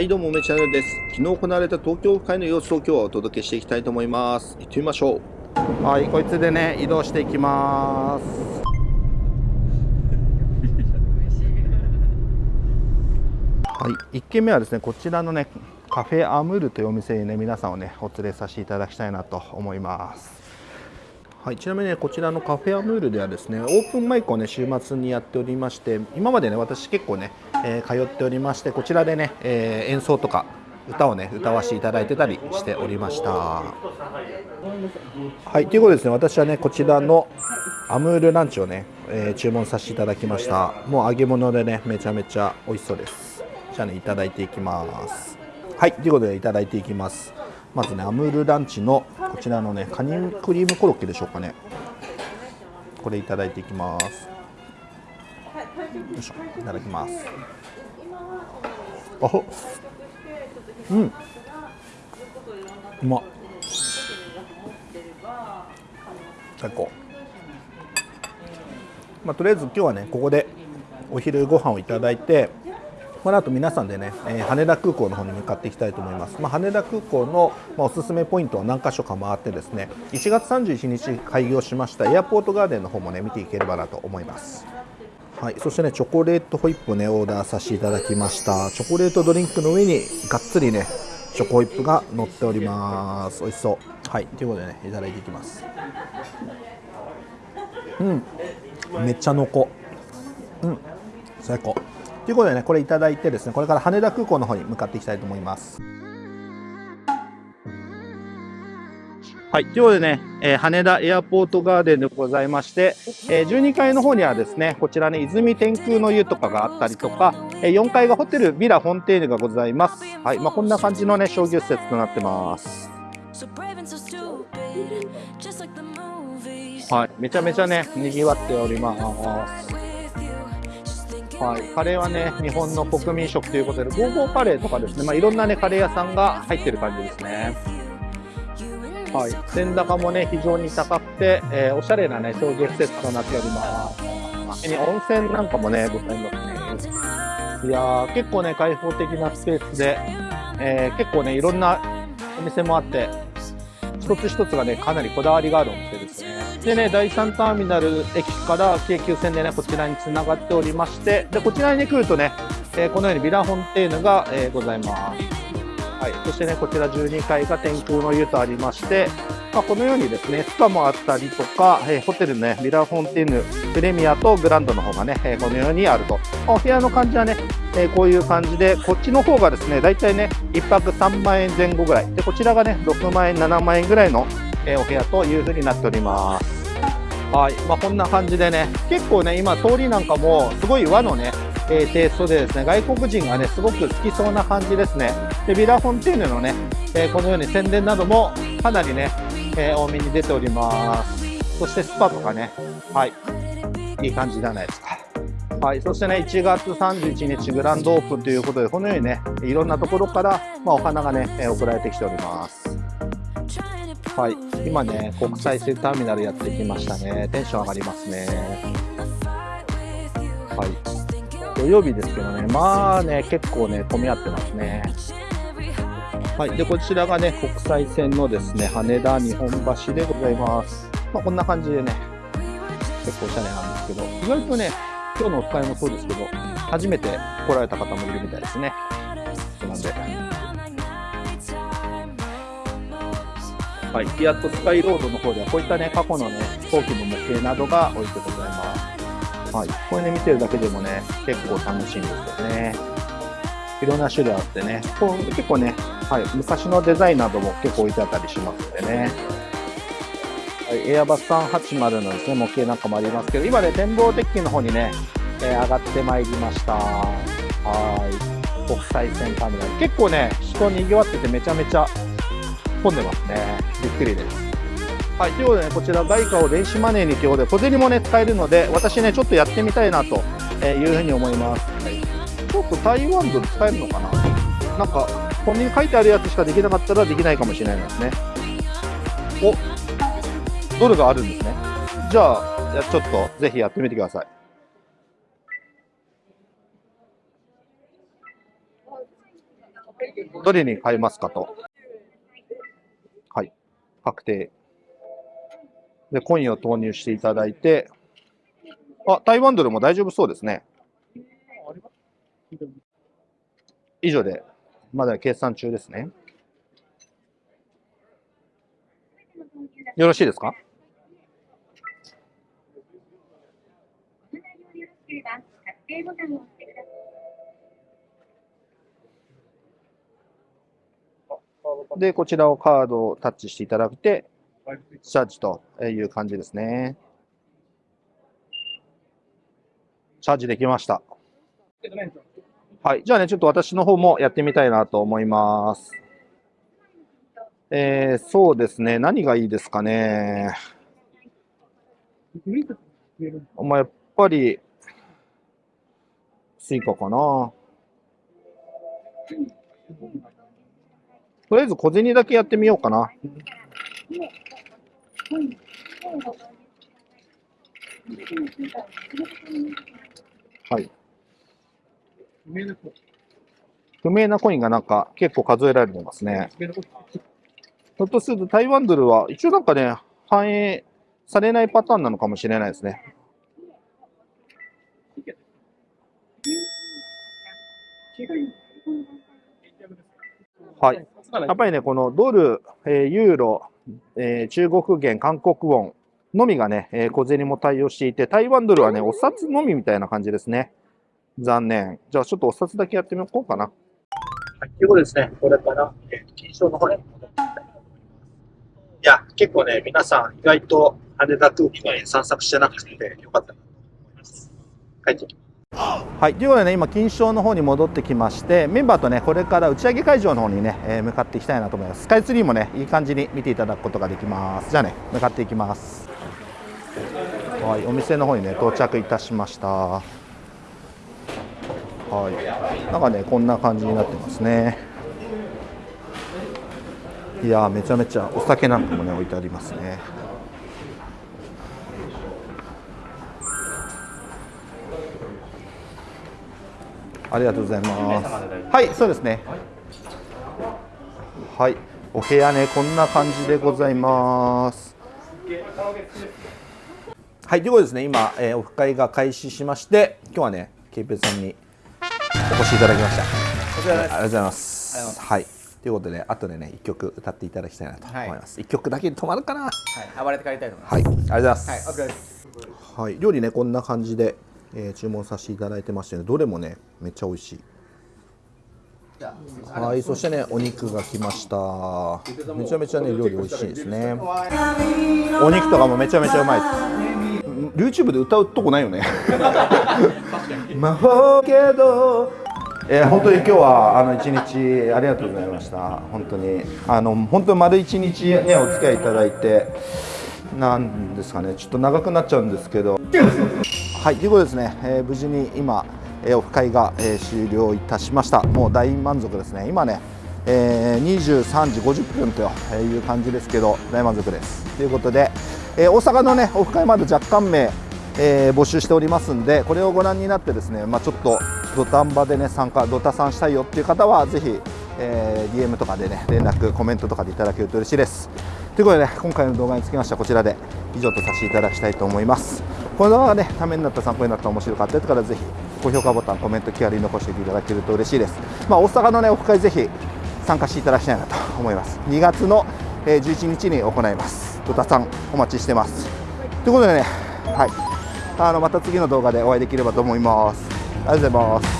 はいどうも梅チャンネルです。昨日行われた東京会の様子を今日はお届けしていきたいと思います。行ってみましょう。はいこいつでね移動していきます。はい1軒目はですねこちらのねカフェアムールというお店にね皆さんをねお連れさせていただきたいなと思いますはい、ちなみにねこちらのカフェアムールではですねオープンマイクをね週末にやっておりまして今までね私結構ね、えー、通っておりましてこちらでね、えー、演奏とか歌をね歌わせていただいてたりしておりました。はいということですね私はねこちらのアムールランチをね、えー、注文させていただきました。もう揚げ物でねめちゃめちゃ美味しそうです。じゃあねいただいていきます。はいということでいただいていきます。まずねアムールランチのこちらのねカニクリームコロッケでしょうかね。これいただいていきます。よいしょいただきます。あうん。うま最高。まあ、とりあえず今日はねここでお昼ご飯をいただいてこの後皆さんでね、えー、羽田空港の方に向かっていきたいと思います、まあ、羽田空港の、まあ、おすすめポイントは何箇所か回ってですね1月31日開業しましたエアポートガーデンの方もね見ていければなと思います。はい、そしてねチョコレートホイップをねオーダーさせていただきました。チョコレートドリンクの上にがっつりねチョコホイップが乗っております。美味しそう。はいということでねいただいていきます。うん。めっちゃ濃厚。うん。最高。ということでねこれいただいてですねこれから羽田空港の方に向かっていきたいと思いますはい、ということでね、えー、羽田エアポートガーデンでございまして、えー、12階の方にはですね、こちらね、泉天空の湯とかがあったりとか、えー、4階がホテルビラフォンテーヌがございます。はい、まあ、こんな感じのね、商業施設となってます。はい、めちゃめちゃね、賑わっております。はい、カレーはね、日本の国民食ということで、ゴーゴーカレーとかですね、まあ、いろんなね、カレー屋さんが入ってる感じですね。はい、天高もね、非常に高くて、えー、おしゃれなね、商業施設となっております。温泉なんかもね、ございますね。いやー、結構ね、開放的なスペースで、えー、結構ね、いろんなお店もあって、一つ一つがね、かなりこだわりがあるお店ですね。でね、第3ターミナル駅から京急線でね、こちらに繋がっておりまして、で、こちらに来るとね、えー、このようにビラフォンテーヌが、えー、ございます。はい。そしてね、こちら12階が天空の湯とありまして、まあ、このようにですね、スパもあったりとか、えー、ホテルのね、ビラフォンテーヌプレミアとグランドの方がね、え、このようにあると。お部屋の感じはね、え、こういう感じで、こっちの方がですね、だいたいね、1泊3万円前後ぐらい。で、こちらがね、6万円、7万円ぐらいの、えお部屋という風になっております。はい、まあ、こんな感じでね、結構ね、今通りなんかもすごい和のね、えー、テイストでですね、外国人がね、すごく好きそうな感じですね。で、ビラフォンテーヌのね、えー、このように宣伝などもかなりね、えー、多めに出ております。そしてスパとかね、はい、いい感じじゃないですか。はい、そしてね、1月31日グランドオープンということで、このようにね、いろんなところから、まあ、お花がね、え送られてきております。はい、今ね、国際線ターミナルやってきましたね。テンション上がりますね。はい。土曜日ですけどね、まあね、結構ね、混み合ってますね。はい。で、こちらがね、国際線のですね、羽田日本橋でございます。まあ、こんな感じでね、結構おしゃれなんですけど、意外とね、今日のお使いもそうですけど、初めて来られた方もいるみたいですね。なんで、はい、フィアットスカイロードの方ではこういったね、過去のね、飛行機の模型などが置いてございます。はい、これね、見てるだけでもね、結構楽しいんですよね。いろんな種類あってね、こう結構ね、はい、昔のデザインなども結構置いてあったりしますんでね。はい、エアバス380のですね、模型なんかもありますけど、今ね、展望デッキの方にね、えー、上がってまいりました。はい。国際線ターミナル。結構ね、人賑わっててめちゃめちゃ混んでますね。びっくりです。はい、ということでね、こちら外貨を電子マネーにということで、小銭もね、使えるので、私ね、ちょっとやってみたいなというふうに思います。はい、ちょっと台湾ドル使えるのかな？なんか、ここに書いてあるやつしかできなかったらできないかもしれないですね。おドルがあるんですね。じゃあ、ちょっとぜひやってみてください。どれに変えますかと。確定。で、コインを投入していただいて、あ、台湾ドルも大丈夫そうですね。以上で、まだ計算中ですね。よろしいですか？で、こちらをカードをタッチしていただいて、チャージという感じですね。チャージできました。はい。じゃあね、ちょっと私の方もやってみたいなと思います。えー、そうですね。何がいいですかね。まあ、やっぱり、スイカかな。とりあえず小銭だけやってみようかな。はい。不明なコインがなんか結構数えられてますね。ひょっとすると台湾ドルは一応なんかね、反映されないパターンなのかもしれないですね。はい。やっぱりね、このドル、えー、ユーロ、えー、中国元、韓国ウォンのみがね、えー、小銭も対応していて、台湾ドルはね、お札のみみたいな感じですね。残念。じゃあちょっとお札だけやってみようかな。はい、ということですね、これから、えー、金賞の方に戻っていきたいと思います。いや、結構ね、皆さん意外と羽田空気が散策してなくてよかったなと思います。帰ってきます。はい、ということでね、今、金賞の方に戻ってきまして、メンバーとね、これから打ち上げ会場の方にね、えー、向かっていきたいなと思います。スカイツリーもね、いい感じに見ていただくことができます。じゃあね、向かっていきます。はい、お店の方にね、到着いたしました。はい、なんかね、こんな感じになってますね。いやめちゃめちゃお酒なんかもね、置いてありますね。ありがとうございます。はい、そうですね。はい、お部屋ね、こんな感じでございます。はい、ということですね、今、えー、オフ会が開始しまして、今日はね、ケイペさんにお越しいただきました。こちらです。ありがとうございます。はい。ということで、後でね、一曲歌っていただきたいなと思います。一、はい、曲だけで止まるかな。はい、暴れて帰りたいと思います。はい、ありがとうございます。はい、お疲れです。はい、料理ね、こんな感じでえー、注文させていただいてまして、ね、どれもねめっちゃ美味しい。はいそしてねお肉が来ました。めちゃめちゃね料理美味しいですね。お肉とかもめちゃめちゃうまいです。YouTube で歌うとこないよね。魔法けど。えー、本当に今日はあの一日ありがとうございました。本当に。あの本当丸一日ねお付き合いいただいて。なんですかね。ちょっと長くなっちゃうんですけど はいということですね、えー、無事に今、えー、オフ会が、えー、終了いたしました。もう大満足ですね。今ね、えー、23時50分という感じですけど大満足です。ということで、えー、大阪のねオフ会まで若干名えー、募集しておりますんでこれをご覧になってですね、まあ、ちょっと土壇場でね参加ドタさんしたいよっていう方はぜひ、えー、DM とかでね連絡コメントとかでいただけると嬉しいです。ということで、ね、今回の動画につきましてはこちらで以上とさせていただきたいと思います。この動画がねためになった参考になった面白かったですからぜひ高評価ボタンコメント気軽に残していただけると嬉しいです。まあ、大阪のねオフ会ぜひ参加していただきたいなと思います。2月の11日に行います。ドタさんお待ちしてます。ということでねはい。あのまた次の動画でお会いできればと思います。ありがとうございます。